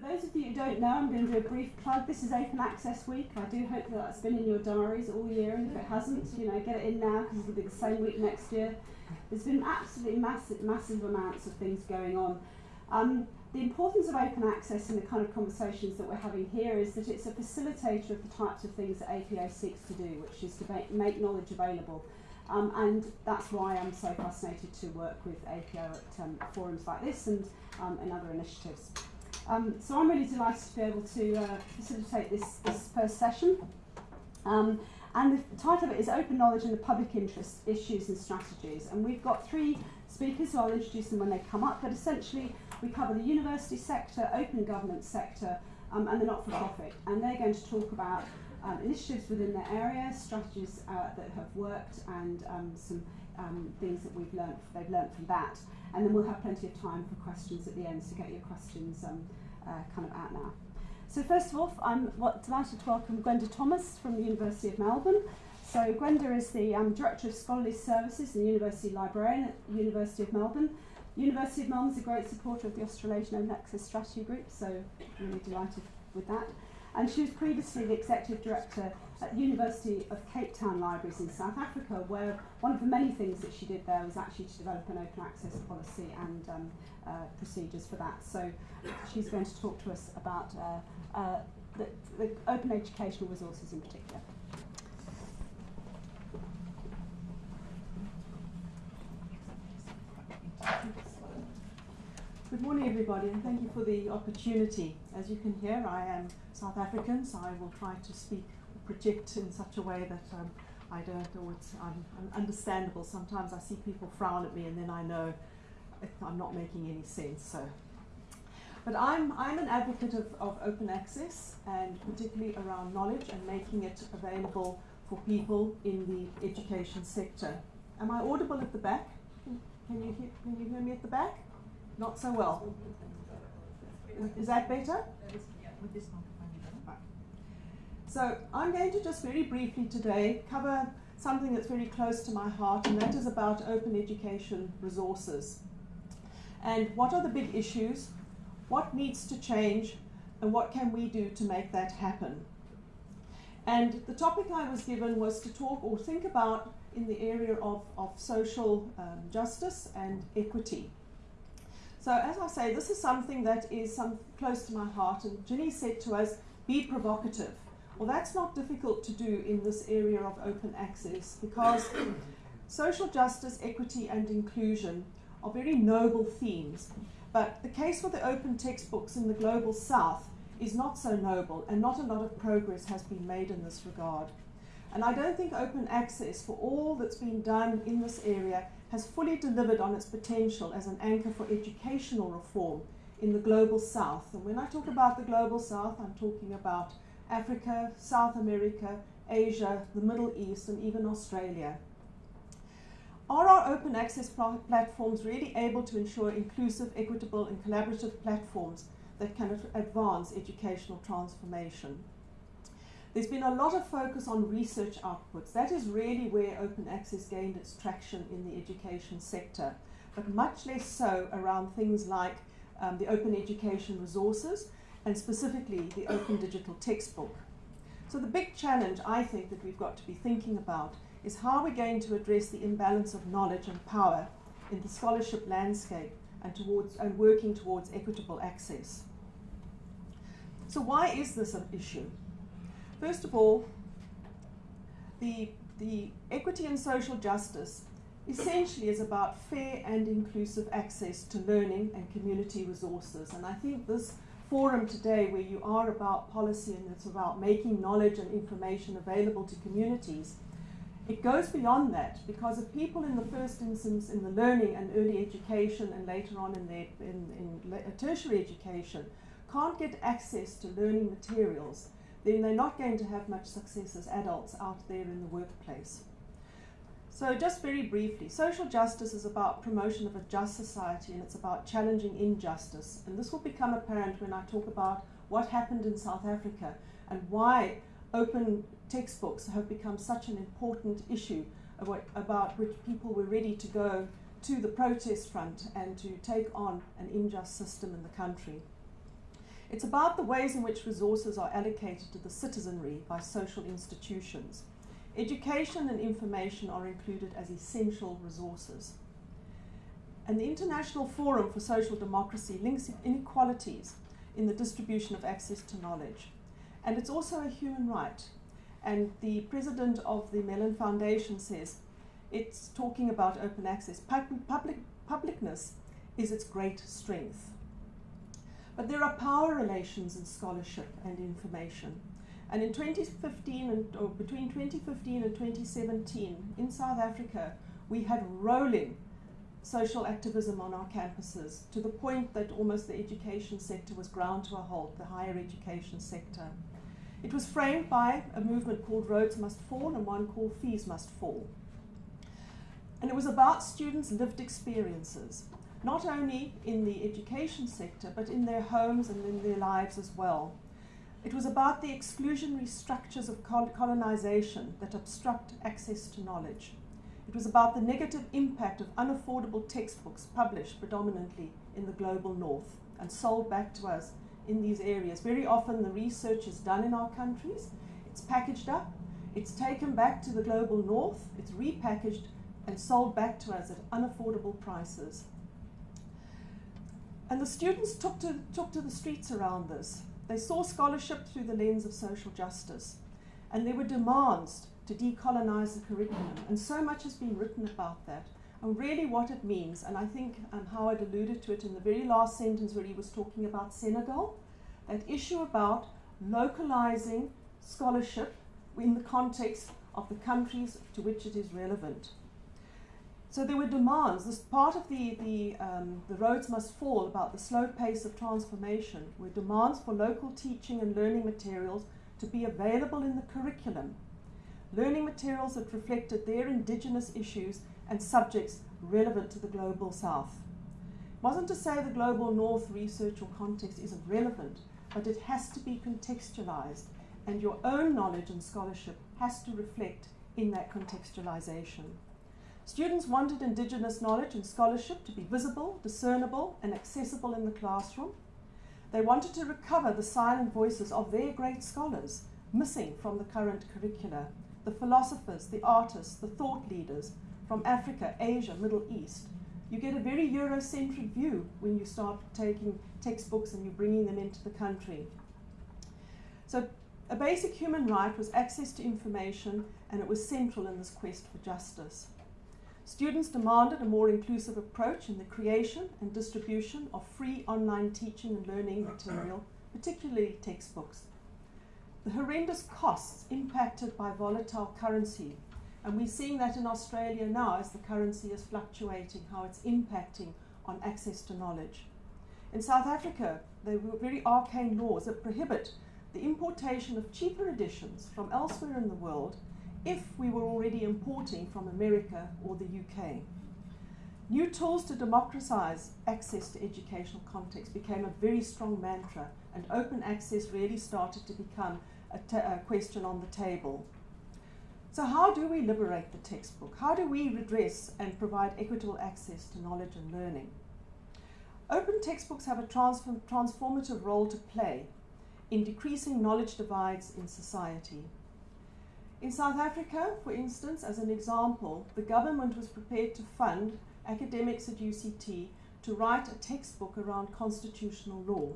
For those of you who don't know, I'm going to do a brief plug. This is Open Access Week. I do hope that that's been in your diaries all year, and if it hasn't, you know, get it in now because it'll be the same week next year. There's been absolutely massive, massive amounts of things going on. Um, the importance of open access in the kind of conversations that we're having here is that it's a facilitator of the types of things that APO seeks to do, which is to make, make knowledge available. Um, and that's why I'm so fascinated to work with APO at um, forums like this and, um, and other initiatives. Um, so I'm really delighted to be able to uh, facilitate this, this first session. Um, and the title of it is Open Knowledge and the Public Interest Issues and Strategies. And we've got three speakers, so I'll introduce them when they come up, but essentially we cover the university sector, open government sector, um, and the not-for-profit. And they're going to talk about um, initiatives within their area, strategies uh, that have worked, and um, some um, things that we've learned, they've learned from that. And then we'll have plenty of time for questions at the end, so get your questions um, uh, kind of out now. So first of all, I'm delighted to welcome Gwenda Thomas from the University of Melbourne. So Gwenda is the um, Director of Scholarly Services and University Librarian at the University of Melbourne. University of Melbourne is a great supporter of the Australasian Access Strategy Group, so really delighted with that. And she was previously the Executive Director at University of Cape Town Libraries in South Africa, where one of the many things that she did there was actually to develop an open access policy and um, uh, procedures for that. So she's going to talk to us about uh, uh, the, the open educational resources in particular. Good morning, everybody, and thank you for the opportunity. As you can hear, I am South African, so I will try to speak, project in such a way that um, I don't know it's I'm, I'm understandable. Sometimes I see people frown at me, and then I know I'm not making any sense. So, but I'm I'm an advocate of, of open access, and particularly around knowledge and making it available for people in the education sector. Am I audible at the back? Can you hear, can you hear me at the back? Not so well. Is that better? So I'm going to just very briefly today cover something that's very close to my heart, and that is about open education resources. And what are the big issues? What needs to change? And what can we do to make that happen? And the topic I was given was to talk or think about in the area of, of social um, justice and equity. So as I say, this is something that is some, close to my heart. And Ginny said to us, be provocative. Well, that's not difficult to do in this area of open access because social justice, equity, and inclusion are very noble themes. But the case for the open textbooks in the global south is not so noble, and not a lot of progress has been made in this regard. And I don't think open access for all that's been done in this area has fully delivered on its potential as an anchor for educational reform in the global south. And when I talk about the global south, I'm talking about Africa, South America, Asia, the Middle East, and even Australia. Are our open access pl platforms really able to ensure inclusive, equitable, and collaborative platforms that can advance educational transformation? There's been a lot of focus on research outputs. That is really where open access gained its traction in the education sector, but much less so around things like um, the open education resources and specifically the open digital textbook. So the big challenge I think that we've got to be thinking about is how we're going to address the imbalance of knowledge and power in the scholarship landscape and, towards, and working towards equitable access. So why is this an issue? First of all, the, the equity and social justice essentially is about fair and inclusive access to learning and community resources. And I think this forum today, where you are about policy and it's about making knowledge and information available to communities, it goes beyond that because if people in the first instance in the learning and early education and later on in their in, in uh, tertiary education can't get access to learning materials, then they're not going to have much success as adults out there in the workplace. So just very briefly, social justice is about promotion of a just society and it's about challenging injustice. And this will become apparent when I talk about what happened in South Africa and why open textbooks have become such an important issue about which people were ready to go to the protest front and to take on an unjust system in the country. It's about the ways in which resources are allocated to the citizenry by social institutions. Education and information are included as essential resources. And the International Forum for Social Democracy links inequalities in the distribution of access to knowledge. And it's also a human right. And the president of the Mellon Foundation says it's talking about open access. Public, publicness is its great strength. But there are power relations in scholarship and information. And in 2015 and or between 2015 and 2017 in South Africa, we had rolling social activism on our campuses to the point that almost the education sector was ground to a halt, the higher education sector. It was framed by a movement called Rhodes Must Fall and one called Fees Must Fall. And it was about students' lived experiences not only in the education sector, but in their homes and in their lives as well. It was about the exclusionary structures of colonization that obstruct access to knowledge. It was about the negative impact of unaffordable textbooks published predominantly in the global north and sold back to us in these areas. Very often the research is done in our countries, it's packaged up, it's taken back to the global north, it's repackaged and sold back to us at unaffordable prices. And the students took to, took to the streets around this. They saw scholarship through the lens of social justice. And there were demands to decolonize the curriculum. And so much has been written about that. And really what it means, and I think um, Howard alluded to it in the very last sentence where he was talking about Senegal, that issue about localizing scholarship in the context of the countries to which it is relevant. So there were demands. This part of the, the, um, the Rhodes Must Fall about the slow pace of transformation were demands for local teaching and learning materials to be available in the curriculum. Learning materials that reflected their indigenous issues and subjects relevant to the global south. It wasn't to say the global north research or context isn't relevant, but it has to be contextualized and your own knowledge and scholarship has to reflect in that contextualization. Students wanted Indigenous knowledge and scholarship to be visible, discernible, and accessible in the classroom. They wanted to recover the silent voices of their great scholars, missing from the current curricula, the philosophers, the artists, the thought leaders from Africa, Asia, Middle East. You get a very Eurocentric view when you start taking textbooks and you're bringing them into the country. So a basic human right was access to information and it was central in this quest for justice. Students demanded a more inclusive approach in the creation and distribution of free online teaching and learning material, particularly textbooks. The horrendous costs impacted by volatile currency, and we're seeing that in Australia now as the currency is fluctuating, how it's impacting on access to knowledge. In South Africa, there were very arcane laws that prohibit the importation of cheaper editions from elsewhere in the world if we were already importing from America or the UK. New tools to democratize access to educational context became a very strong mantra, and open access really started to become a, a question on the table. So, how do we liberate the textbook? How do we redress and provide equitable access to knowledge and learning? Open textbooks have a transform transformative role to play in decreasing knowledge divides in society. In South Africa, for instance, as an example, the government was prepared to fund academics at UCT to write a textbook around constitutional law.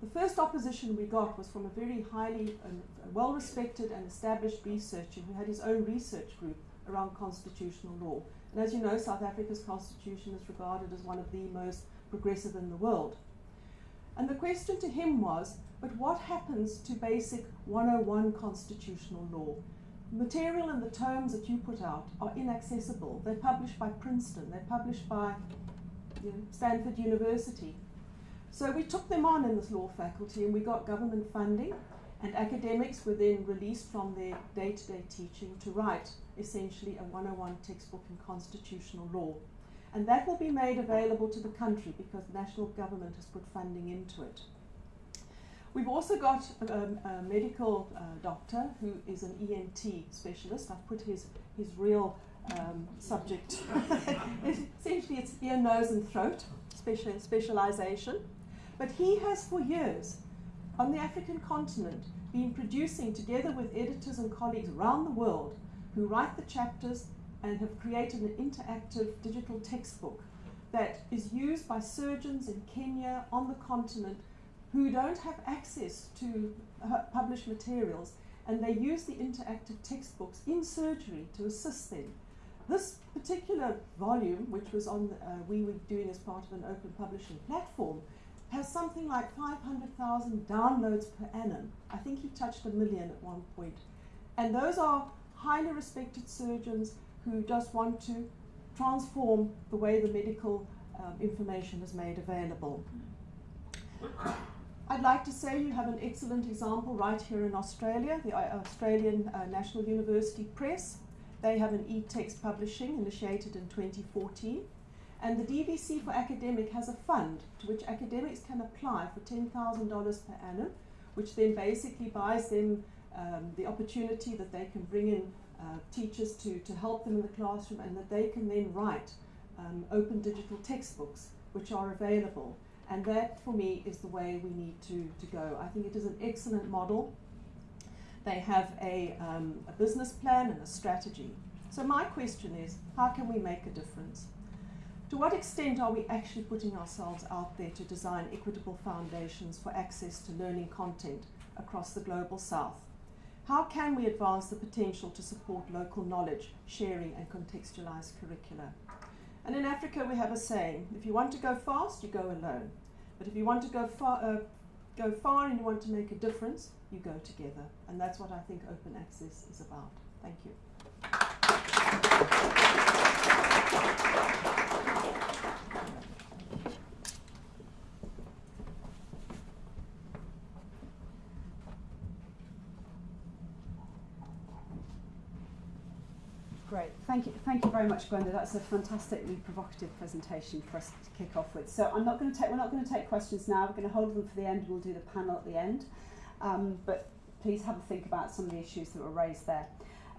The first opposition we got was from a very highly um, well respected and established researcher who had his own research group around constitutional law. And as you know, South Africa's constitution is regarded as one of the most progressive in the world. And the question to him was but what happens to basic 101 constitutional law? Material and the terms that you put out are inaccessible. They're published by Princeton, they're published by you know, Stanford University. So we took them on in this law faculty and we got government funding and academics were then released from their day-to-day teaching to write essentially a 101 textbook in constitutional law. And that will be made available to the country because the national government has put funding into it. We've also got a, a medical uh, doctor who is an ENT specialist. I've put his, his real um, subject. Essentially, it's ear, nose, and throat special, specialization. But he has for years on the African continent been producing, together with editors and colleagues around the world, who write the chapters and have created an interactive digital textbook that is used by surgeons in Kenya on the continent who don't have access to published materials and they use the interactive textbooks in surgery to assist them. This particular volume, which was on uh, we were doing as part of an open publishing platform, has something like 500,000 downloads per annum. I think he touched a million at one point. And those are highly respected surgeons who just want to transform the way the medical um, information is made available. I'd like to say you have an excellent example right here in Australia, the uh, Australian uh, National University Press. They have an e-text publishing initiated in 2014. And the DVC for Academic has a fund to which academics can apply for $10,000 per annum, which then basically buys them um, the opportunity that they can bring in uh, teachers to, to help them in the classroom and that they can then write um, open digital textbooks which are available. And that, for me, is the way we need to, to go. I think it is an excellent model. They have a, um, a business plan and a strategy. So my question is, how can we make a difference? To what extent are we actually putting ourselves out there to design equitable foundations for access to learning content across the global south? How can we advance the potential to support local knowledge, sharing and contextualized curricula? And in Africa we have a saying, if you want to go fast, you go alone. But if you want to go far, uh, go far and you want to make a difference, you go together. And that's what I think open access is about. Thank you. Great, thank you, thank you very much, Gwenda. That's a fantastically provocative presentation for us to kick off with. So I'm not going to take, we're not going to take questions now. We're going to hold them for the end. We'll do the panel at the end. Um, but please have a think about some of the issues that were raised there.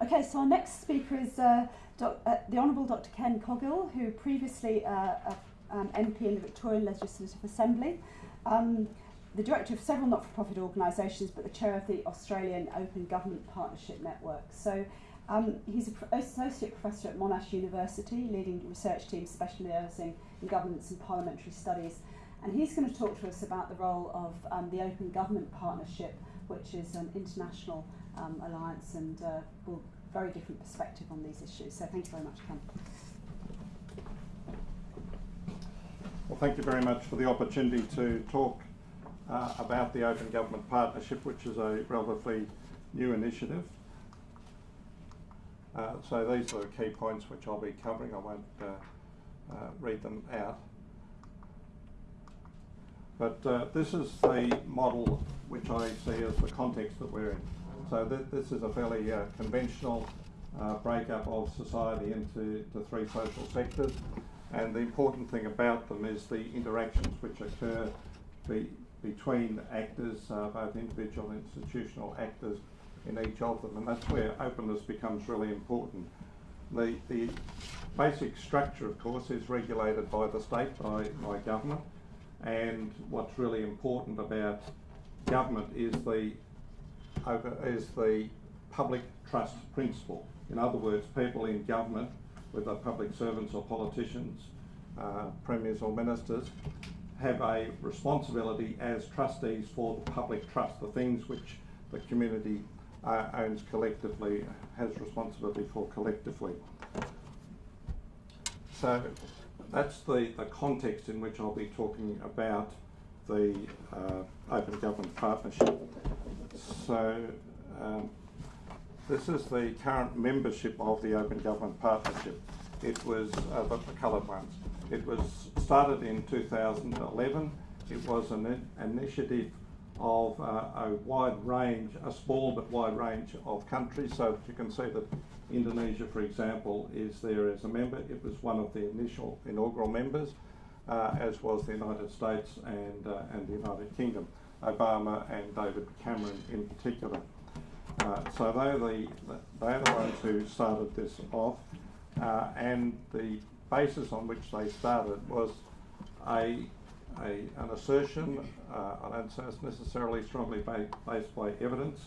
Okay, so our next speaker is uh, doc, uh, the Honourable Dr. Ken Coghill, who previously uh, a, um, MP in the Victorian Legislative Assembly, um, the director of several not-for-profit organisations, but the chair of the Australian Open Government Partnership Network. So um, he's an associate professor at Monash University, leading research teams specialising in governance and parliamentary studies. And he's going to talk to us about the role of um, the Open Government Partnership, which is an international um, alliance and uh, will very different perspective on these issues. So thank you very much, Ken. Well, thank you very much for the opportunity to talk uh, about the Open Government Partnership, which is a relatively new initiative. Uh, so these are the key points which I'll be covering. I won't uh, uh, read them out. But uh, this is the model which I see as the context that we're in. So th this is a fairly uh, conventional uh, breakup of society into three social sectors. And the important thing about them is the interactions which occur be between actors, both individual and institutional actors in each of them, and that's where openness becomes really important. The, the basic structure, of course, is regulated by the state, by, by government, and what's really important about government is the, is the public trust principle. In other words, people in government, whether public servants or politicians, uh, premiers or ministers, have a responsibility as trustees for the public trust, the things which the community uh, owns collectively, has responsibility for collectively. So that's the, the context in which I'll be talking about the uh, Open Government Partnership. So um, this is the current membership of the Open Government Partnership. It was uh, the, the coloured ones. It was started in 2011. It was an initiative of uh, a wide range, a small but wide range of countries. So that you can see that Indonesia, for example, is there as a member. It was one of the initial inaugural members, uh, as was the United States and, uh, and the United Kingdom, Obama and David Cameron in particular. Uh, so they're the, they're the ones who started this off, uh, and the basis on which they started was a a, an assertion, uh, I don't say it's necessarily strongly ba- based by evidence,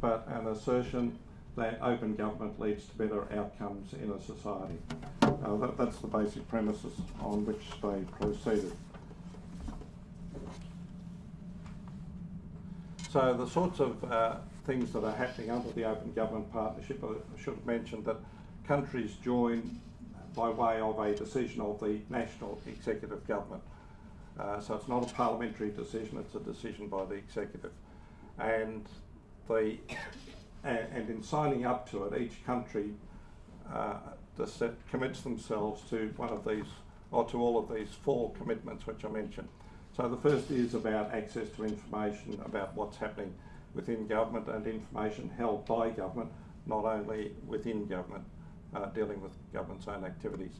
but an assertion that open government leads to better outcomes in a society. Uh, that, that's the basic premises on which they proceeded. So the sorts of uh, things that are happening under the Open Government Partnership, I should have mentioned that countries join by way of a decision of the national executive government. Uh, so it's not a parliamentary decision, it's a decision by the executive. And the and, in signing up to it, each country uh, commits themselves to one of these, or to all of these four commitments which I mentioned. So the first is about access to information about what's happening within government and information held by government, not only within government, uh, dealing with government's own activities.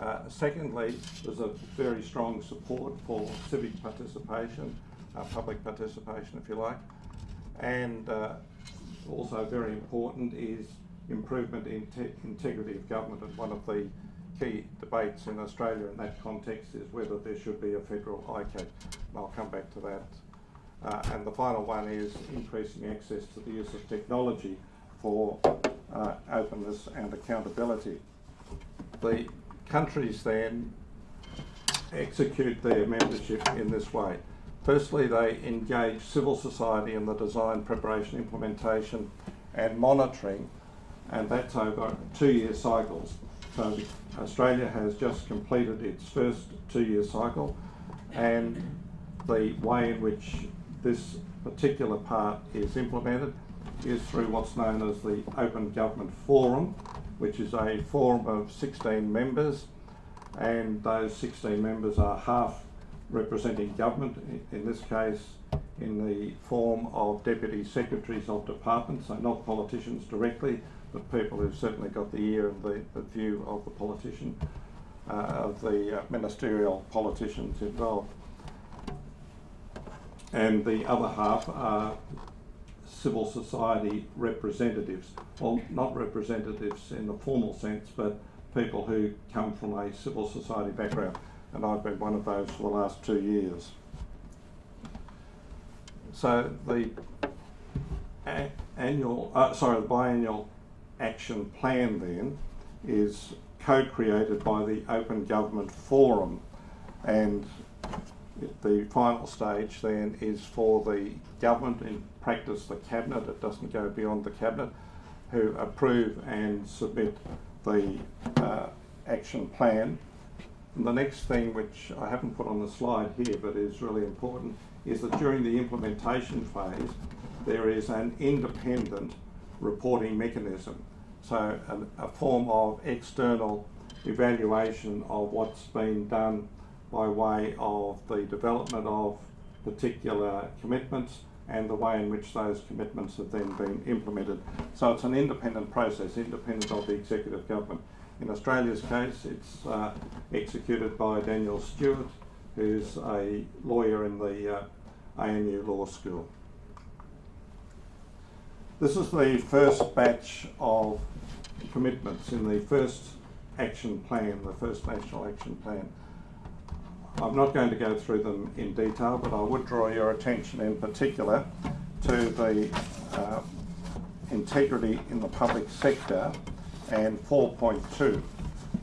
Uh, secondly, there's a very strong support for civic participation, uh, public participation, if you like, and uh, also very important is improvement in te- integrity of government. And one of the key debates in Australia in that context is whether there should be a federal ICAC. And I'll come back to that. Uh, and the final one is increasing access to the use of technology for uh, openness and accountability. The countries then execute their membership in this way. Firstly, they engage civil society in the design, preparation, implementation, and monitoring, and that's over two year cycles. So, Australia has just completed its first two year cycle, and the way in which this particular part is implemented is through what's known as the Open Government Forum, which is a forum of 16 members, and those 16 members are half representing government, in this case in the form of deputy secretaries of departments, so not politicians directly, but people who've certainly got the ear and the, the view of the politician, uh, of the uh, ministerial politicians involved. And the other half are civil society representatives, well, not representatives in the formal sense, but people who come from a civil society background. And I've been one of those for the last two years. So the annual, uh, sorry, the biannual action plan then is co-created by the Open Government Forum, and the final stage then is for the government, in practice the cabinet. It doesn't go beyond the cabinet, who approve and submit the uh, action plan and the next thing, which I haven't put on the slide here but is really important, is that during the implementation phase, there is an independent reporting mechanism. So, a, a form of external evaluation of what's been done by way of the development of particular commitments and the way in which those commitments have then been implemented. So it's an independent process, independent of the executive government. In Australia's case, it's uh, executed by Daniel Stewart, who's a lawyer in the uh, ANU Law School. This is the first batch of commitments in the first action plan, the first national action plan. I'm not going to go through them in detail, but I would draw your attention in particular to the uh, integrity in the public sector and 4.2.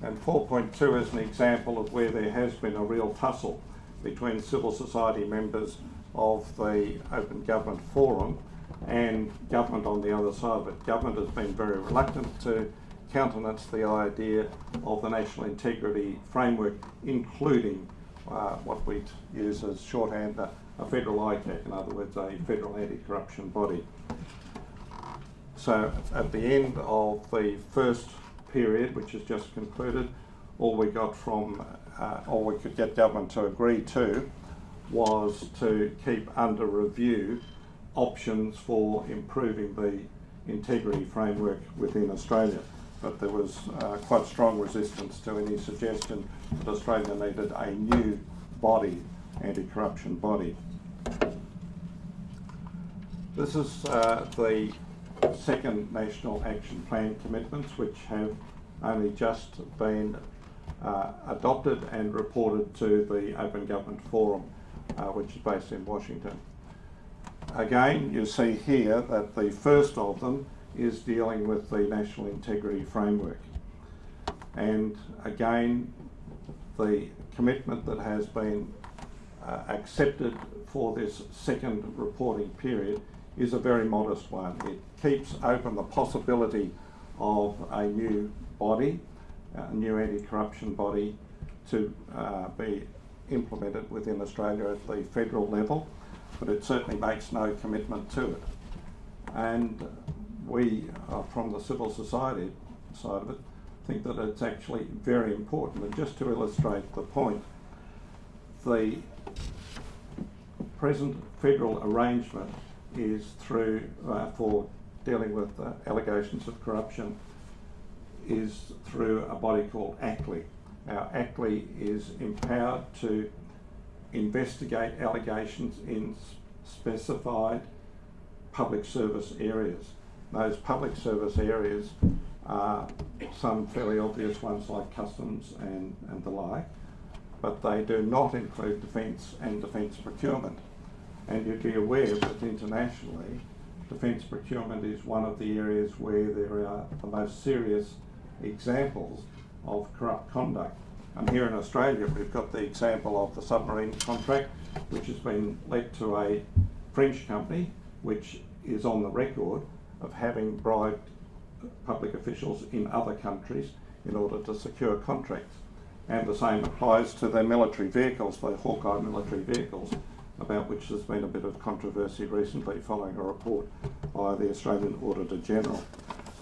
And 4.2 is an example of where there has been a real tussle between civil society members of the Open Government Forum and government on the other side of it. Government has been very reluctant to countenance the idea of the national integrity framework, including uh, what we use as shorthand a, a federal ICAC, in other words, a federal anti-corruption body. So at the end of the first period, which has just concluded, all we got from, uh, all we could get government to agree to was to keep under review options for improving the integrity framework within Australia. But there was uh, quite strong resistance to any suggestion that Australia needed a new body, anti-corruption body. This is uh, the second National Action Plan commitments, which have only just been uh, adopted and reported to the Open Government Forum, uh, which is based in Washington. Again, you see here that the first of them is dealing with the National Integrity Framework. And again, the commitment that has been uh, accepted for this second reporting period is a very modest one. It keeps open the possibility of a new body, a new anti-corruption body to uh, be implemented within Australia at the federal level, but it certainly makes no commitment to it. And we, uh, from the civil society side of it, think that it's actually very important. And just to illustrate the point, the present federal arrangement is through, uh, for dealing with uh, allegations of corruption, is through a body called ACLEI. Now, ACLEI is empowered to investigate allegations in specified public service areas. Those public service areas are some fairly obvious ones like customs and, and the like, but they do not include defence and defence procurement. And you'd be aware that internationally, defence procurement is one of the areas where there are the most serious examples of corrupt conduct. And here in Australia, we've got the example of the submarine contract, which has been let to a French company, which is on the record of having bribed public officials in other countries in order to secure contracts. And the same applies to their military vehicles, their Hawkei military vehicles, about which there's been a bit of controversy recently following a report by the Australian Auditor General.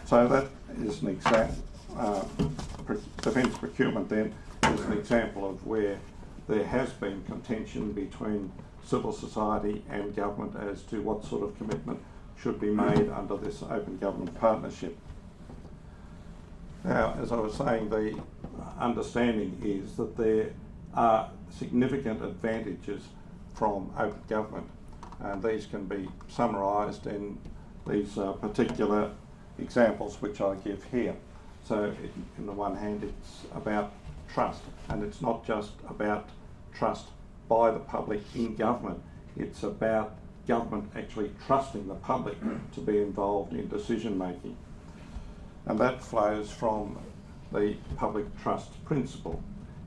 So that is an example. Uh, defence procurement then is an example of where there has been contention between civil society and government as to what sort of commitment should be made under this open government partnership. Now, as I was saying, the understanding is that there are significant advantages from open government, and these can be summarised in these uh, particular examples which I give here. So, in the one hand, it's about trust, and it's not just about trust by the public in government, it's about government actually trusting the public to be involved in decision making. And that flows from the public trust principle.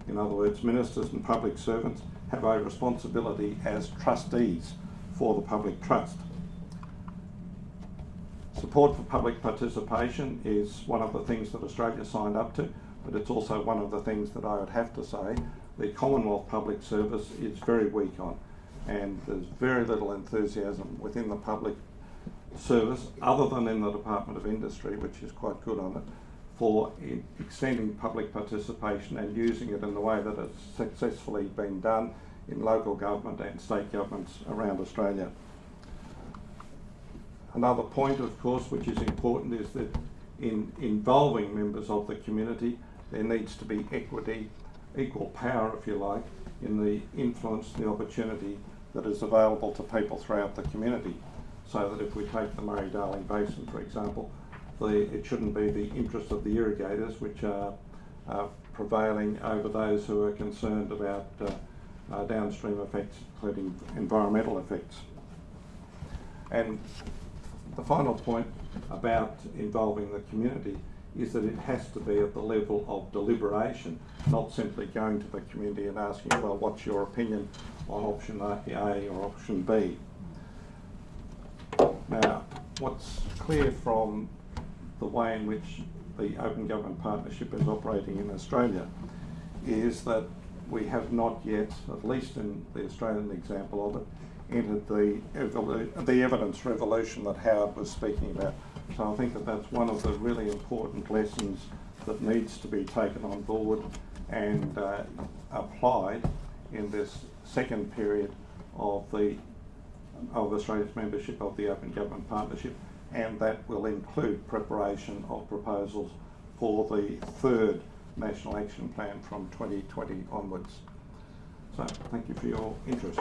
In other words, ministers and public servants have a responsibility as trustees for the public trust. Support for public participation is one of the things that Australia signed up to, but it's also one of the things that I would have to say the Commonwealth Public Service is very weak on, and there's very little enthusiasm within the public service, other than in the Department of Industry, which is quite good on it, for extending public participation and using it in the way that it's successfully been done in local government and state governments around Australia. Another point, of course, which is important is that in involving members of the community, there needs to be equity, equal power, if you like, in the influence, the opportunity that is available to people throughout the community. So that if we take the Murray-Darling Basin, for example, the, it shouldn't be the interest of the irrigators which are uh, prevailing over those who are concerned about uh, uh, downstream effects, including environmental effects. And the final point about involving the community is that it has to be at the level of deliberation, not simply going to the community and asking, well, what's your opinion on option A or option B? Now, what's clear from the way in which the Open Government Partnership is operating in Australia is that we have not yet, at least in the Australian example of it, entered the, the evidence revolution that Howard was speaking about. So I think that that's one of the really important lessons that needs to be taken on board and uh, applied in this second period of the of Australia's membership of the Open Government Partnership, and that will include preparation of proposals for the third National Action Plan from 2020 onwards. So, thank you for your interest.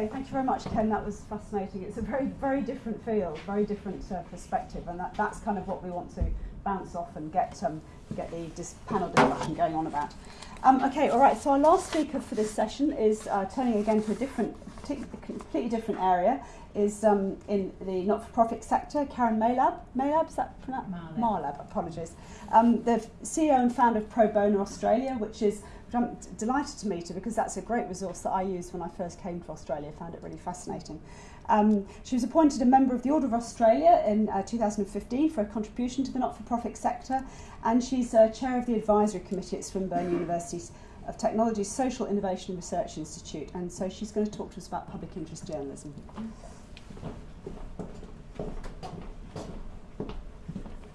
Okay, thank you very much, Ken. That was fascinating. It's a very, very different field, very different uh, perspective, and that, that's kind of what we want to bounce off and get um, get the dis- panel discussion going on about. Um, okay, all right. So our last speaker for this session is uh, turning again to a different, completely different area. Is um, in the not-for-profit sector. Karen Maylab. Maylab, is that pronounced? Mahlab. Mahlab. Apologies. Um, the CEO and founder of Pro Bono Australia, which is which I'm delighted to meet her because that's a great resource that I used when I first came to Australia. found it really fascinating. Um, she was appointed a member of the Order of Australia in uh, 2015 for a contribution to the not-for-profit sector, and she's uh, chair of the advisory committee at Swinburne University's of Technology's Social Innovation Research Institute, and so she's going to talk to us about public interest journalism.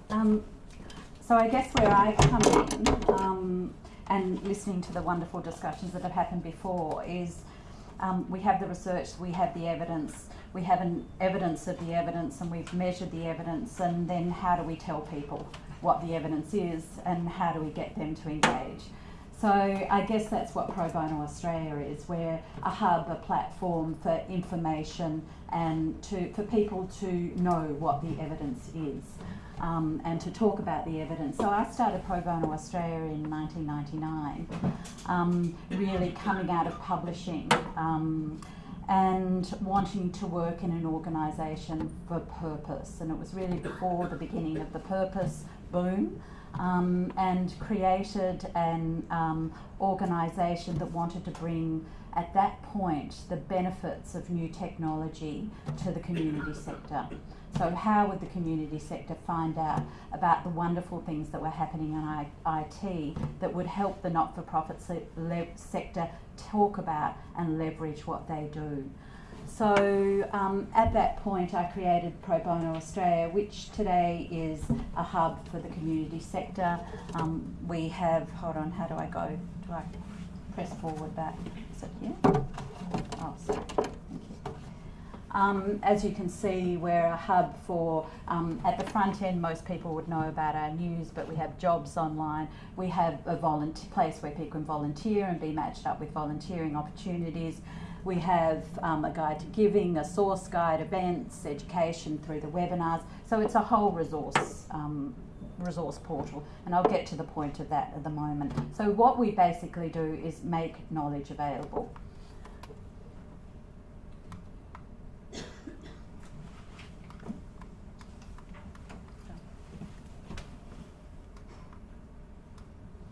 Um, so I guess where I come in um, and listening to the wonderful discussions that have happened before is um, we have the research, we have the evidence, we have an evidence of the evidence, and we've measured the evidence, and then how do we tell people what the evidence is, and how do we get them to engage? So I guess that's what Pro Bono Australia is. We're a hub, a platform for information and to, for people to know what the evidence is um, and to talk about the evidence. So I started Pro Bono Australia in 1999, um, really coming out of publishing um, and wanting to work in an organisation for purpose. And it was really before the beginning of the purpose boom. Um, and created an um, organisation that wanted to bring, at that point, the benefits of new technology to the community sector. So, how would the community sector find out about the wonderful things that were happening in IT that would help the not for profit se- sector talk about and leverage what they do? So um, at that point, I created Pro Bono Australia, which today is a hub for the community sector. Um, we have, hold on, how do I go? Do I press forward that? Is it here? Oh, sorry. Um, as you can see, we're a hub for, um, at the front end, most people would know about our news, but we have jobs online. We have a place where people can volunteer and be matched up with volunteering opportunities. We have um, a guide to giving, a source guide, events, education through the webinars. So it's a whole resource um, resource portal, and I'll get to the point of that at the moment. So what we basically do is make knowledge available.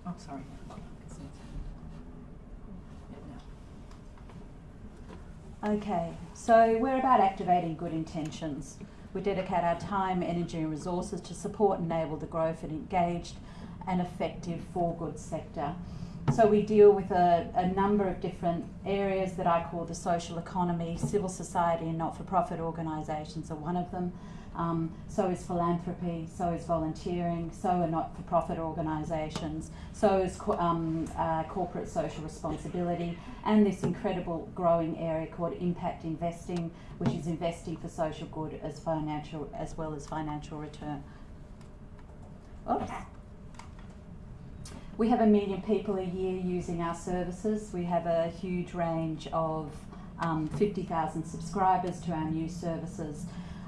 Oh, sorry. Okay, so we're about activating good intentions. We dedicate our time, energy, and resources to support and enable the growth and engaged and effective for good sector. So we deal with a, a number of different areas that I call the social economy, civil society, and not for profit organisations are one of them. Um, so is philanthropy, so is volunteering, so are not for profit organisations, so is co- um, uh, corporate social responsibility, and this incredible growing area called impact investing, which is investing for social good as financial as well as financial return. Oops. We have a million people a year using our services. We have a huge range of um, 50,000 subscribers to our new services.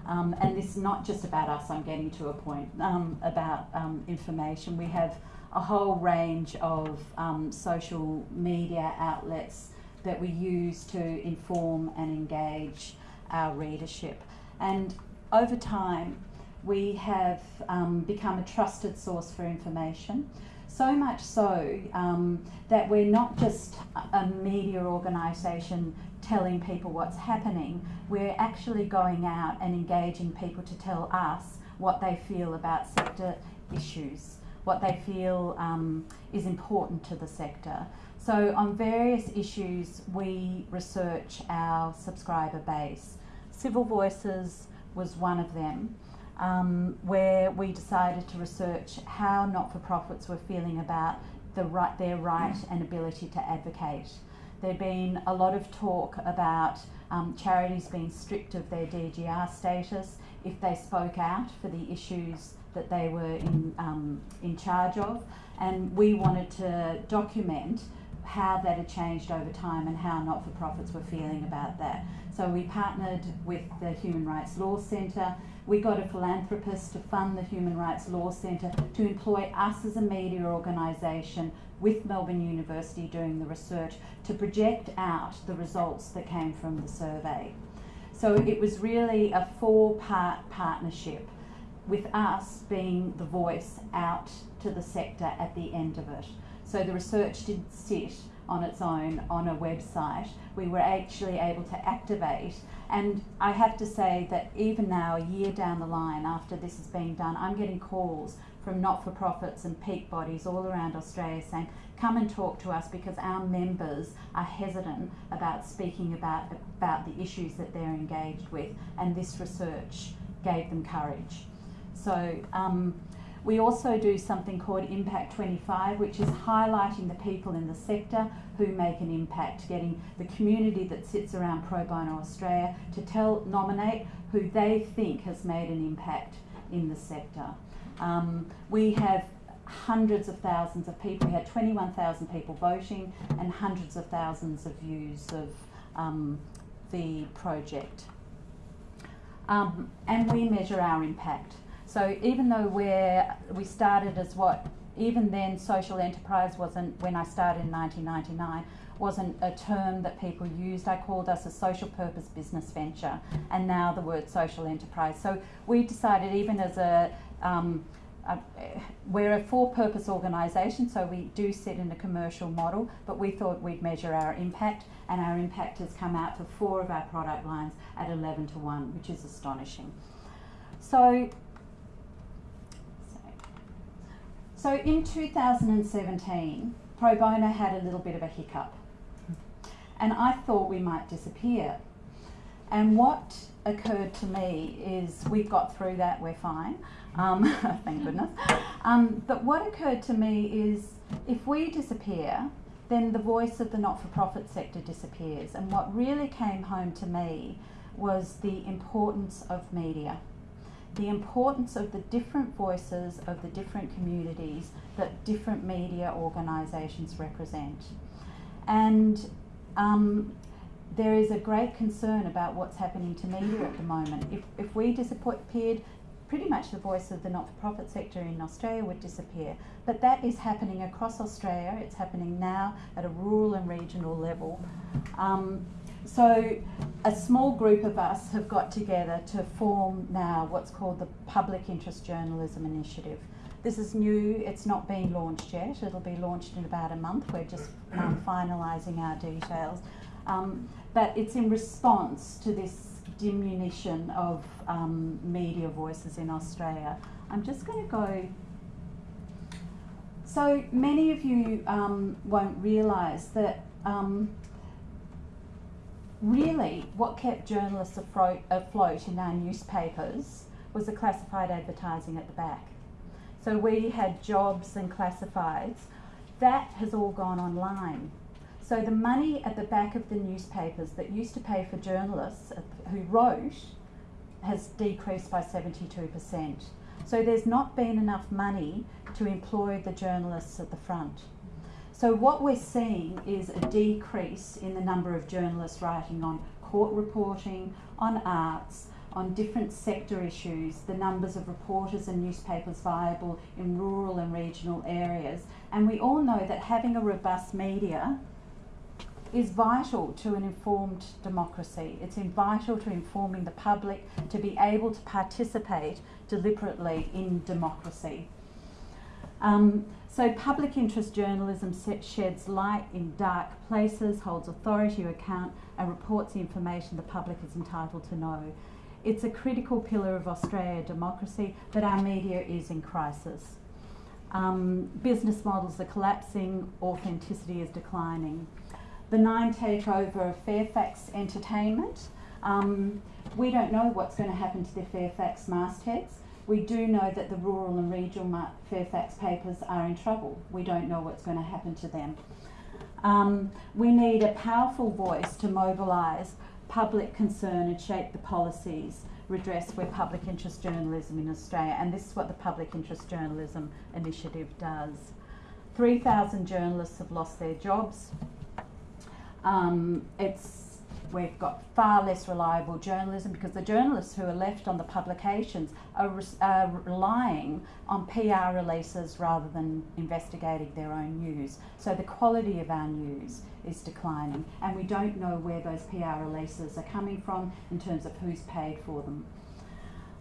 Um, and this is not just about us, I'm getting to a point um, about um, information. We have a whole range of um, social media outlets that we use to inform and engage our readership. And over time, we have um, become a trusted source for information. So much so um, that we're not just a- media organisation telling people what's happening, we're actually going out and engaging people to tell us what they feel about sector issues, what they feel um, is important to the sector. So, on various issues, we research our subscriber base. Civil Voices was one of them um, where we decided to research how not-for-profits were feeling about the right, their right and ability to advocate. There'd been a lot of talk about um, charities being stripped of their DGR status if they spoke out for the issues that they were in, um, in charge of, and we wanted to document how that had changed over time and how not for profits were feeling about that. So we partnered with the Human Rights Law Centre. We got a philanthropist to fund the Human Rights Law Centre to employ us as a media organisation with Melbourne University doing the research to project out the results that came from the survey. So it was really a four part partnership with us being the voice out to the sector at the end of it. So the research didn't sit on its own on a website. We were actually able to activate. And I have to say that even now, a year down the line after this has been done, I'm getting calls from not for profits and peak bodies all around Australia saying, come and talk to us because our members are hesitant about speaking about, about the issues that they're engaged with. And this research gave them courage. So um, we also do something called Impact 25, which is highlighting the people in the sector who make an impact, getting the community that sits around Pro Bono Australia to tell, nominate who they think has made an impact in the sector. Um, we have hundreds of thousands of people. We had 21,000 people voting and hundreds of thousands of views of um, the project. Um, and we measure our impact. So even though we're, we started as what, even then social enterprise wasn't, when I started in 1999, wasn't a term that people used. I called us a social purpose business venture and now the word social enterprise. So we decided even as a, um, we're a for-purpose organisation, so we do sit in a commercial model, but we thought we'd measure our impact, and our impact has come out for four of our product lines at 11 to 1, which is astonishing. So, so in 2017, Pro Bono had a little bit of a hiccup, and I thought we might disappear. And what occurred to me is we've got through that, we're fine. Um, thank goodness. Um, but what occurred to me is if we disappear, then the voice of the not for profit sector disappears. And what really came home to me was the importance of media, the importance of the different voices of the different communities that different media organisations represent. And um, there is a great concern about what's happening to media at the moment. If, if we disappeared, pretty much the voice of the not-for-profit sector in Australia would disappear. But that is happening across Australia. It's happening now at a rural and regional level. Um, so a small group of us have got together to form now what's called the Public Interest Journalism Initiative. This is new, it's not been launched yet, it'll be launched in about a month, we're just um, finalising our details. Um, but it's in response to this diminution of um, media voices in Australia. I'm just going to go. So many of you um, won't realise that um, really what kept journalists afloat, afloat in our newspapers was the classified advertising at the back. So we had jobs and classifieds. That has all gone online. So the money at the back of the newspapers that used to pay for journalists who wrote has decreased by 72%. So there's not been enough money to employ the journalists at the front. So what we're seeing is a decrease in the number of journalists writing on court reporting, on arts, on different sector issues, the numbers of reporters and newspapers viable in rural and regional areas. And we all know that having a robust media is vital to an informed democracy. It's vital to informing the public to be able to participate deliberately in democracy. Um, so public interest journalism sheds light in dark places, holds authority to account and reports the information the public is entitled to know. It's a critical pillar of Australia democracy, but our media is in crisis. Um, business models are collapsing, authenticity is declining benign takeover of Fairfax Entertainment. Um, we don't know what's going to happen to the Fairfax mastheads. We do know that the rural and regional Fairfax papers are in trouble. We don't know what's going to happen to them. Um, we need a powerful voice to mobilise public concern and shape the policies redress where public interest journalism in Australia, and this is what the Public Interest Journalism Initiative does. 3,000 journalists have lost their jobs. Um, it's we've got far less reliable journalism because the journalists who are left on the publications are, res- are relying on PR releases rather than investigating their own news. So the quality of our news is declining, and we don't know where those PR releases are coming from in terms of who's paid for them.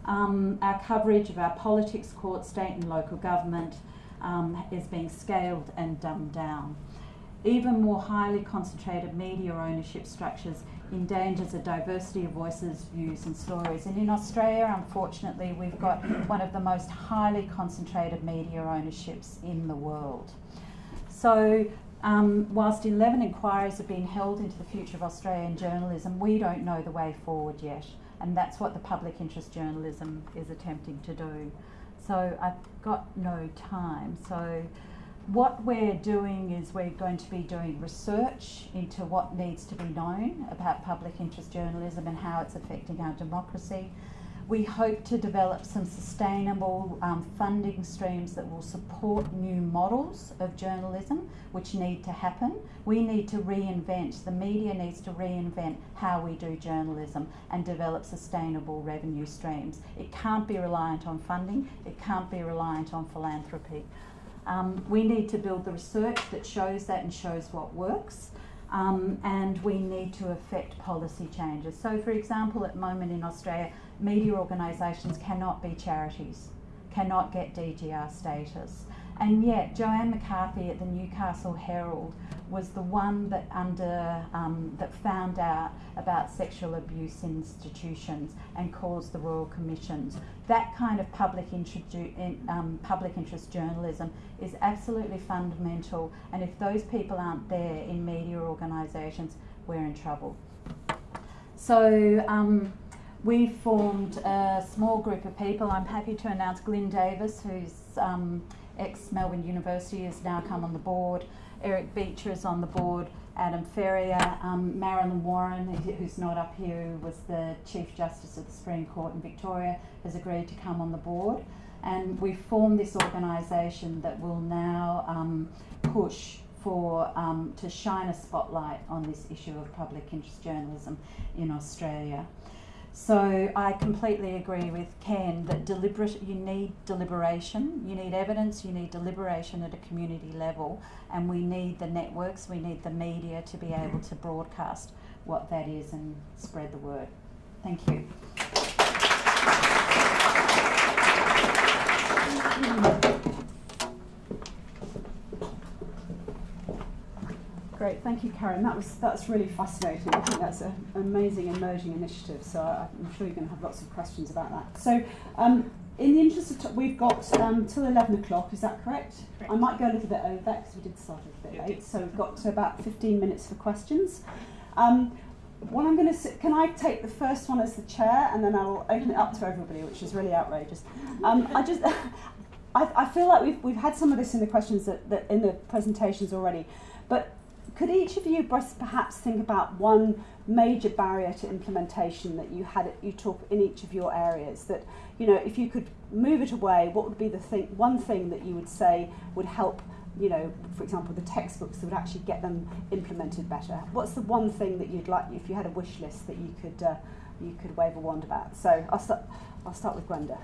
Um, our coverage of our politics, court, state, and local government um, is being scaled and dumbed down. Even more highly concentrated media ownership structures endangers a diversity of voices, views, and stories. And in Australia, unfortunately, we've got one of the most highly concentrated media ownerships in the world. So, um, whilst 11 inquiries have been held into the future of Australian journalism, we don't know the way forward yet. And that's what the public interest journalism is attempting to do. So, I've got no time. So, what we're doing is we're going to be doing research into what needs to be known about public interest journalism and how it's affecting our democracy. We hope to develop some sustainable um, funding streams that will support new models of journalism, which need to happen. We need to reinvent, the media needs to reinvent how we do journalism and develop sustainable revenue streams. It can't be reliant on funding, it can't be reliant on philanthropy. Um, we need to build the research that shows that and shows what works. Um, and we need to affect policy changes. So, for example, at the moment in Australia, media organisations cannot be charities, cannot get DGR status. And yet, Joanne McCarthy at the Newcastle Herald was the one that under um, that found out about sexual abuse institutions and caused the royal commissions. That kind of public, in, um, public interest journalism is absolutely fundamental. And if those people aren't there in media organisations, we're in trouble. So. Um, we formed a small group of people. I'm happy to announce Glyn Davis, who's um, ex Melbourne University, has now come on the board. Eric Beecher is on the board. Adam Ferrier, um, Marilyn Warren, who's not up here, who was the Chief Justice of the Supreme Court in Victoria, has agreed to come on the board. And we formed this organisation that will now um, push for um, to shine a spotlight on this issue of public interest journalism in Australia. So I completely agree with Ken that deliberate you need deliberation, you need evidence, you need deliberation at a community level, and we need the networks, we need the media to be able to broadcast what that is and spread the word. Thank you. Great, thank you, Karen. That was that's really fascinating. I think that's a, an amazing emerging initiative. So I, am sure you're going to have lots of questions about that. So, um, in the interest of time, we've got um, till 11 o'clock. Is that correct? correct? I might go a little bit over that because we did start a bit late. So we've got to about 15 minutes for questions. Um, what I'm going to can I take the first one as the chair and then I'll open it up to everybody, which is really outrageous. Um, I just. I, I feel like we've, we've had some of this in the questions that, that in the presentations already, but could each of you perhaps think about one major barrier to implementation that you had you talk in each of your areas that you know if you could move it away what would be the thing one thing that you would say would help you know for example the textbooks that would actually get them implemented better? What's the one thing that you'd like if you had a wish list that you could uh, you could wave a wand about? So I'll start I'll start with Gwenda.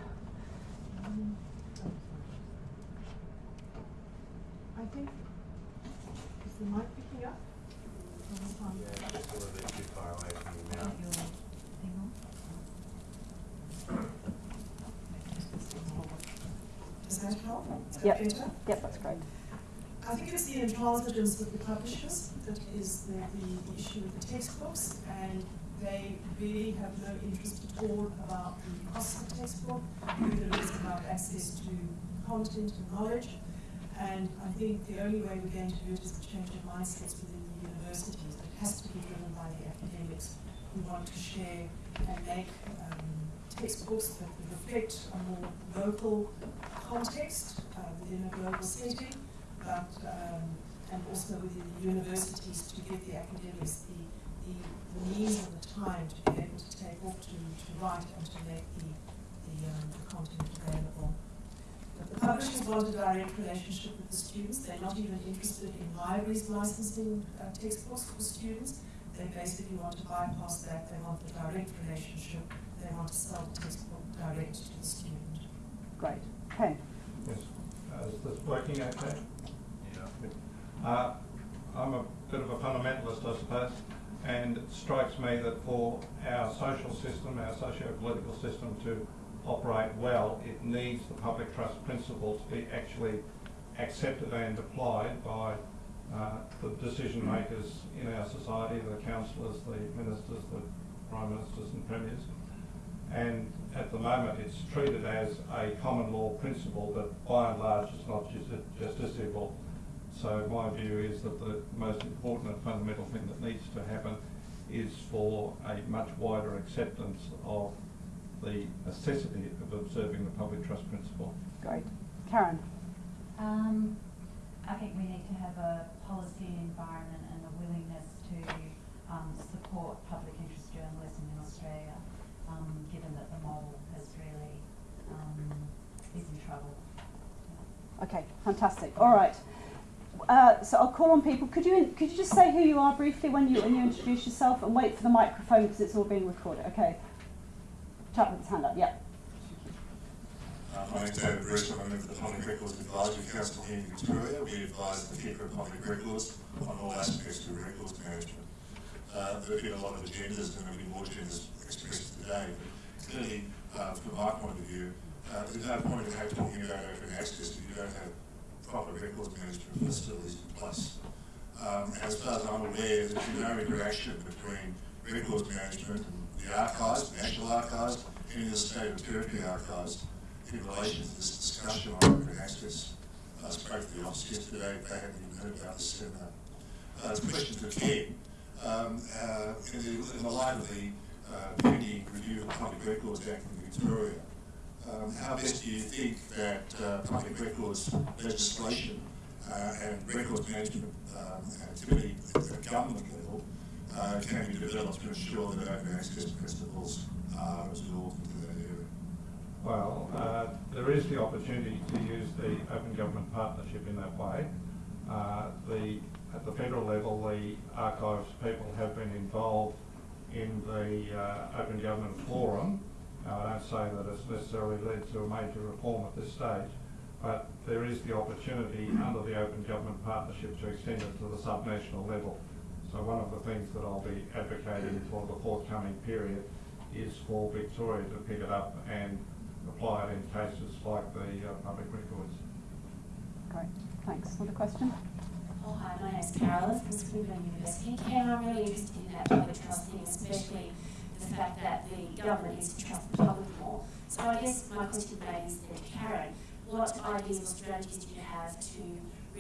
I think is the mic yeah, just a little bit too far away from your mouth. Does that help? Is that Yep. better? yep that's great I think it's the intransigence of the publishers that is the, the issue with the textbooks, and they really have no interest at all about the cost of the textbook, whether it is about access to content and knowledge. And I think the only way we're going to do it is to change the mindsets within the universities. Has to be driven by the academics who want to share and make um, textbooks that reflect a more local context uh, within a global setting but um, and also within the universities to give the academics the, the, the means and the time to be able to take off to, to write and to make the, the, um, the content available. But the publishers want a direct relationship with the students. They're not even interested in libraries licensing uh, textbooks for students. They basically want to bypass that. They want the direct relationship. They want to sell the textbook direct to the student. Great. Okay. Yes. Uh, Is this working okay? Yeah. Uh, I'm a bit of a fundamentalist, I suppose, and it strikes me that for our social system, our socio-political system to operate well, it needs the public trust principle to be actually accepted and applied by uh, the decision makers in our society, the councillors, the ministers, the prime ministers and premiers. And at the moment, it's treated as a common law principle that by and large is not justi- justiciable. So my view is that the most important and fundamental thing that needs to happen is for a much wider acceptance of the necessity of observing the public trust principle. Great. Karen? Um, I think we need to have a policy environment and a willingness to um, support public interest journalism in Australia, um, given that the model has really um, is in trouble. Okay, fantastic. All right. Uh, so I'll call on people. Could you could you just say who you are briefly when you when you introduce yourself and wait for the microphone because it's all being recorded. Okay. Chap with his hand up. Yeah. Uh, my name's David Bruce, I'm a member of the Public Records Advisory Council here in Victoria. We advise the keeper of public records on all aspects of records management. Uh, there have been a lot of agendas and there will be more agendas expressed today, but clearly, uh, from my point of view, uh, there's no point in having talking about open access if you don't have proper records management facilities in place. Um, as far as I'm aware, there's been no interaction between records management and the archives, the National Archives, any of the state and territory archives in relation to this discussion on open access. I spoke to the office yesterday, they haven't even heard about this seminar. Uh, question to Ken, um, uh, in, the, in the light of the uh, pending review of the Public Records Act in Victoria, um, how best do you think that uh, public records legislation uh, and records management um, activity at the government level uh, can be developed to ensure that open access principles are absorbed into that area? Well, uh, there is the opportunity to use the Open Government Partnership in that way. Uh, the, at the federal level, the archives people have been involved in the uh, Open Government Forum. Now, I don't say that it's necessarily led to a major reform at this stage, but there is the opportunity under the Open Government Partnership to extend it to the subnational level. So one of the things that I'll be advocating for the forthcoming period is for Victoria to pick it up and apply it in cases like the uh, public records. Great. Thanks. Another question? Oh, hi, my name name's Carolyn from Swinburne University. Ken, I'm really interested in that public trust thing, especially the fact that the government needs to trust the public more. So I guess my question maybe is then to Karen, what ideas or strategies do you have to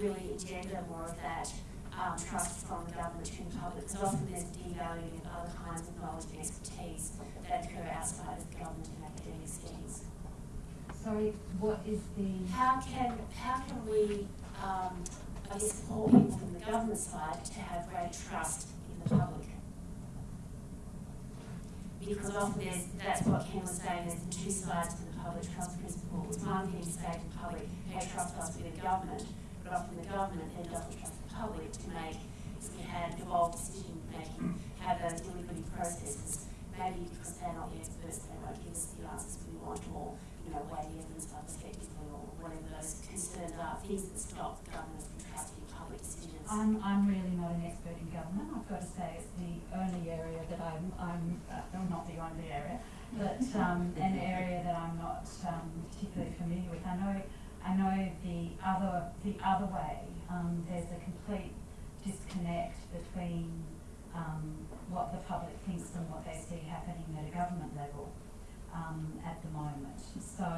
really engender more of that um, trust from the government to the public? Because often there's devaluing of other kinds of knowledge and expertise that occur outside of government and academic settings. Sorry, what is the? How can, how can we, um, I guess, support people from the government side to have greater trust in the public? Because often there's, that's what Ken was saying, there's the two sides to the public trust principle. It's one thing to say to the public, hey, trust us with the government, but often the government then doesn't trust the public to make, if we had involved decision making, have those deliberative processes, maybe because they're not the experts, they won't give us the answers we want, or, you know, weigh the evidence up effectively, or whatever those concerns are, things that stop government from trusting public decisions. I'm, I'm really not an expert in government. I've got to say it's the only area that I'm, I'm uh, well, not the only area, but um, an area that I'm not um, particularly familiar with. I know, I know the other, the other way. Um, there's a complete disconnect between um, what the public thinks and what they see happening at a government level um, at the moment. So,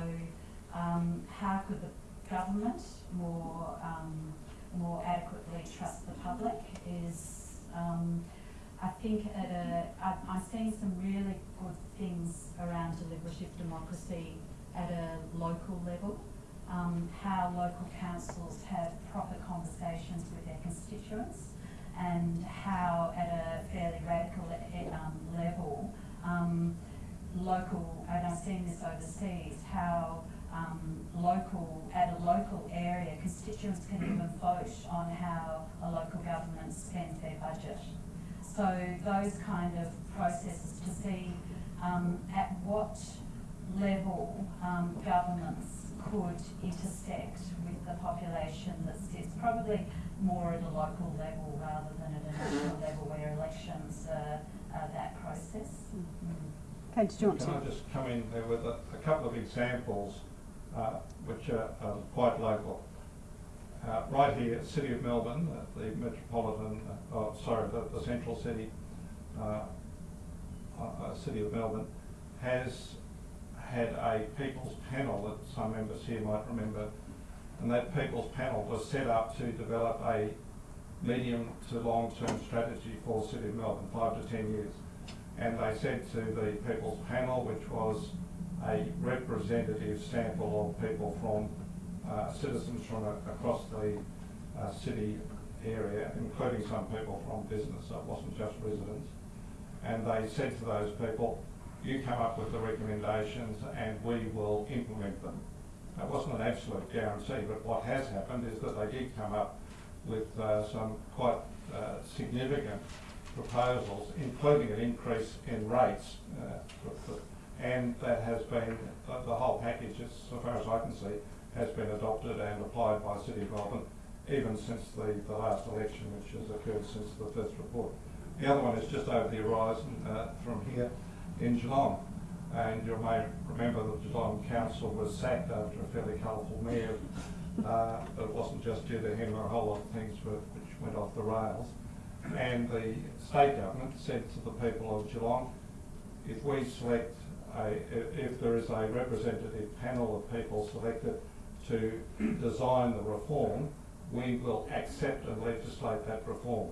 um, how could the government more um, more adequately trust the public is, um, I think at a, I, I'm seeing some really good things around deliberative democracy at a local level. Um, how local councils have proper conversations with their constituents and how at a fairly radical um, level, um, local, and I've seen this overseas, how um, local, at a local area, constituents can even vote on how a local government spends their budget. So those kind of processes to see um, at what level um, governments could intersect with the population that sits probably more at a local level rather than at a national level where elections are, are that process. Mm. Ken, did you want Can to? I just come in there with a, a couple of examples uh, which are um, quite local? Uh, right here, City of Melbourne, uh, the metropolitan, uh, oh, sorry, the, the central city, uh, uh, uh, City of Melbourne, has had a people's panel that some members here might remember, and that people's panel was set up to develop a medium to long-term strategy for the City of Melbourne, five to ten years. And they said to the people's panel, which was a representative sample of people from uh, citizens from a, across the uh, city area, including some people from business, so it wasn't just residents. And they said to those people, you come up with the recommendations and we will implement them. That wasn't an absolute guarantee, but what has happened is that they did come up with uh, some quite uh, significant proposals, including an increase in rates. Uh, and that has been, the, the whole package, as so far as I can see, has been adopted and applied by City of Melbourne even since the, the last election, which has occurred since the first report. The other one is just over the horizon uh, from here in Geelong. And you may remember that Geelong Council was sacked after a fairly colourful mayor. Uh, but it wasn't just due to him, a whole lot of things were, which went off the rails. And the state government said to the people of Geelong, if we select a, if, if there is a representative panel of people selected to design the reform, we will accept and legislate that reform.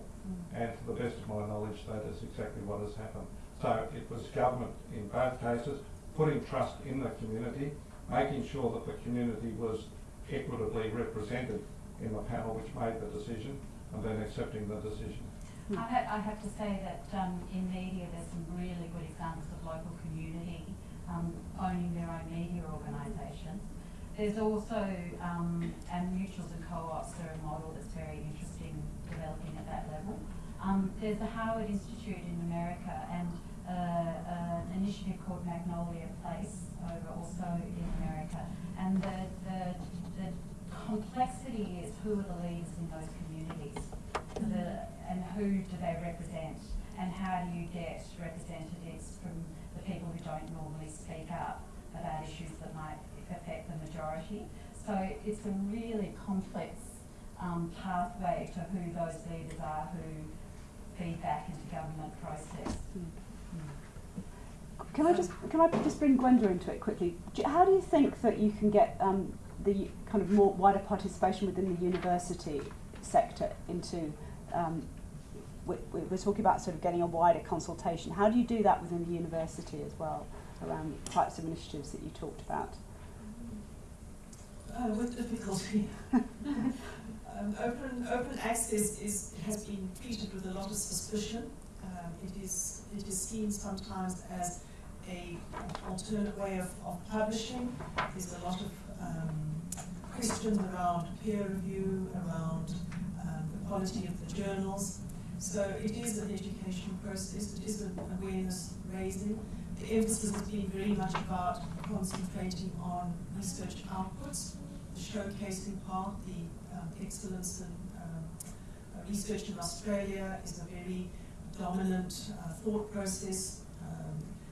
And to the best of my knowledge, that is exactly what has happened. So it was government in both cases, putting trust in the community, making sure that the community was equitably represented in the panel which made the decision, and then accepting the decision. I, ha- I have to say that um, in media there's some really good examples of local community um, owning their own media organisations. There's also um, and mutuals and co-ops are a model that's very interesting developing at that level. Um, there's the Harwood Institute in America and uh, uh, an initiative called Magnolia Place over also in America. And the, the, the complexity is who are the leaders in those communities the, and who do they represent and how do you get representatives from the people who don't normally speak up about issues that might affect the majority. So it's a really complex um, pathway to who those leaders are who feed back into government process. Can I just can I just bring Gwenda into it quickly? Do How do you think that you can get um, the kind of more wider participation within the university sector into? Um, we, we- we're talking about sort of getting a wider consultation. How do you do that within the university as well around types of initiatives that you talked about? Uh, with difficulty. um, open, open access is, has been treated with a lot of suspicion. Um, it, is, it is seen sometimes as a alternate way of, of publishing. There's a lot of um, questions around peer review, around um, the quality of the journals. So it is an education process, it is an awareness raising. The emphasis has been very much about concentrating on research outputs, the showcasing part, the um, excellence in um, research in Australia is a very dominant uh, thought process.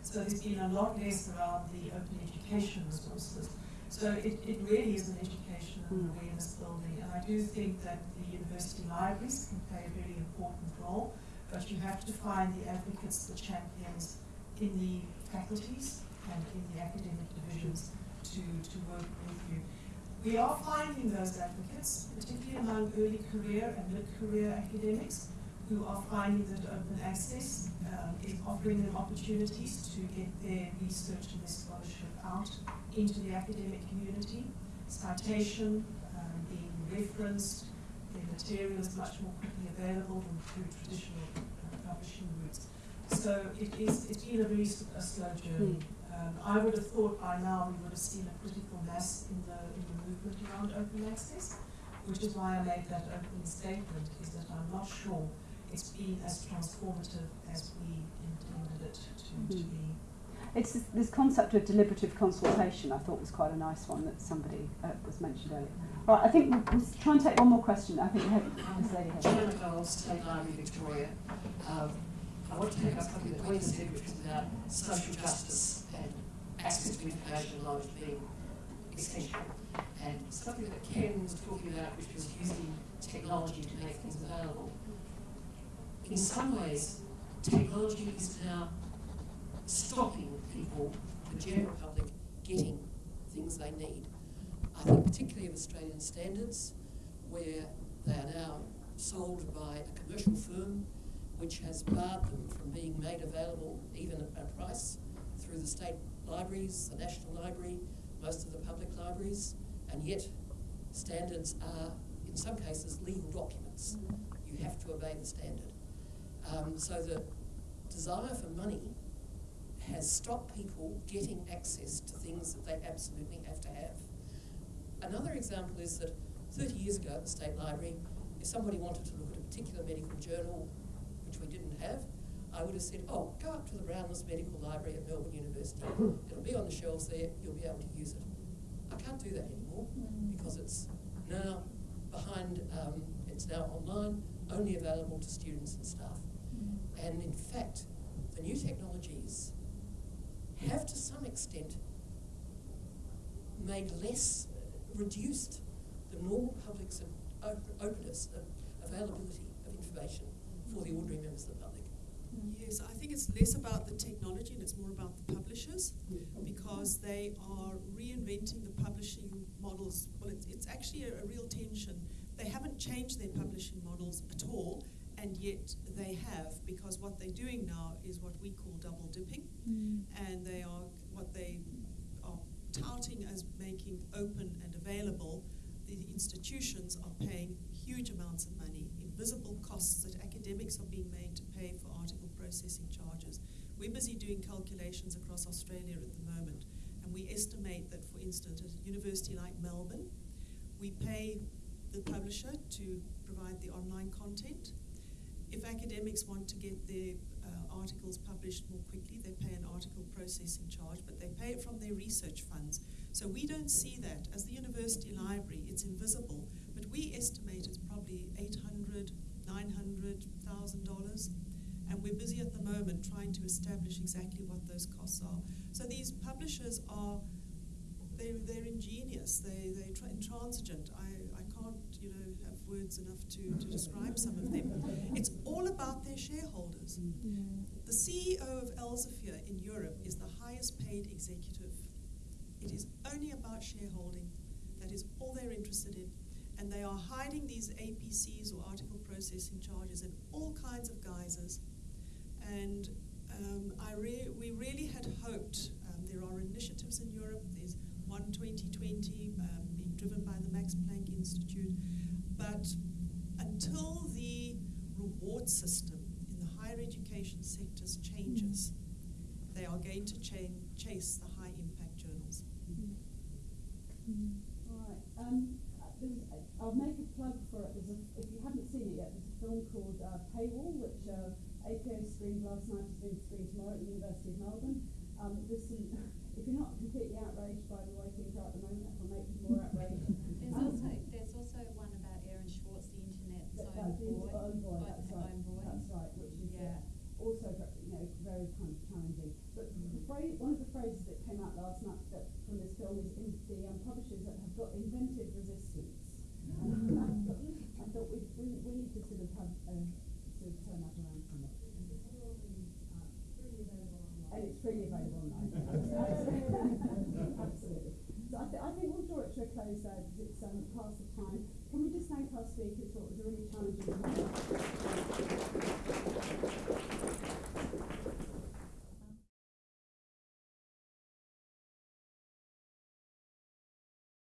So there's been a lot less around the open education resources. So it, it really is an education and Mm. awareness building. And I do think that the university libraries can play a very important role, but you have to find the advocates, the champions in the faculties and in the academic divisions to, to work with you. We are finding those advocates, particularly among early career and mid-career academics, who are finding that open access um, is offering them opportunities to get their research and their scholarship out into the academic community. Citation, um, being referenced, their material is much more quickly available than through traditional uh, publishing routes. So it is, it's been a very a slow journey. Um, I would have thought by now we would have seen a critical mass in the, in the movement around open access, which is why I made that opening statement, is that I'm not sure it's been as transformative as we intended it to, to Mhm. be. It's this, this concept of deliberative consultation. I thought was quite a nice one that somebody uh, was mentioned earlier. Right, I think we'll, we'll try and take one more question. I think we have this lady here. Chair McDonald, State Library Victoria. Um, I want to take up something that Wayne said, which was about social justice and access to information and knowledge being essential. And something that Ken was talking about, which was using technology to make things available. In some ways, technology is now stopping people, the general public, getting things they need. I think particularly of Australian standards, where they are now sold by a commercial firm which has barred them from being made available even at a price through the state libraries, the National Library, most of the public libraries, and yet standards are, in some cases, legal documents. You have to obey the standard. Um, so the desire for money has stopped people getting access to things that they absolutely have to have. Another example is that 30 years ago at the State Library, if somebody wanted to look at a particular medical journal, which we didn't have, I would have said, oh, go up to the Brownless Medical Library at Melbourne University. It'll be on the shelves there, you'll be able to use it. I can't do that anymore because it's now behind, um, it's now online, only available to students and staff. And in fact, the new technologies have to some extent made less, uh, reduced the normal public's op- openness, availability of information for the ordinary members of the public. Yes, I think it's less about the technology and it's more about the publishers because they are reinventing the publishing models. Well, it's, it's actually a, a real tension. They haven't changed their publishing models at all, and yet they have because what they're doing now is what we call double dipping, mm. and they are what they are touting as making open and available. The institutions are paying huge amounts of money, invisible costs that academics are being made to pay for article processing charges. We're busy doing calculations across Australia at the moment, and we estimate that, for instance, at a university like Melbourne, we pay the publisher to provide the online content. If academics want to get their uh, articles published more quickly, they pay an article processing charge, but they pay it from their research funds. So we don't see that. As the university library, it's invisible, but we estimate it's probably 800, 900, dollars. And we're busy at the moment trying to establish exactly what those costs are. So these publishers are, they're, they're ingenious, they, they're tra- intransigent. I, I can't, you know, enough to, to describe some of them. It's all about their shareholders. The CEO of Elsevier in Europe is the highest paid executive. It is only about shareholding. That is all they're interested in. And they are hiding these APCs or article processing charges in all kinds of guises. And um, I re- we really had hoped, um, there are initiatives in Europe, there's one 2020 um, being driven by the Max Planck Institute, but until the reward system in the higher education sectors changes, they are going to cha- chase the high impact journals. Right. Um, uh, there's, uh, I'll make a plug for it. A, if you haven't seen it yet, there's a film called uh, Paywall, which uh, screened last night, is being screened tomorrow at the University of Melbourne. Um, this is, if you're not completely outraged by the way things are at the moment, that'll make you more outraged. There's Um, also there's also one about Aaron Swartz, the internet's that- own that's the boy. own boy, Own- that's right. own boy. That's right, which is uh, Yeah. also ve- you know very kind of challenging. But the phrase, one of the phrases that came out last night that from this film is, is the um, publishers that have got inventive resistance. And I thought, I thought we, we, we need to sort of have uh, sort of turn that around from it. And it's freely available online. Absolutely. So I, th- I think we'll draw it to a close there because it's um, past the time. Can we just thank our speakers for what was a really challenging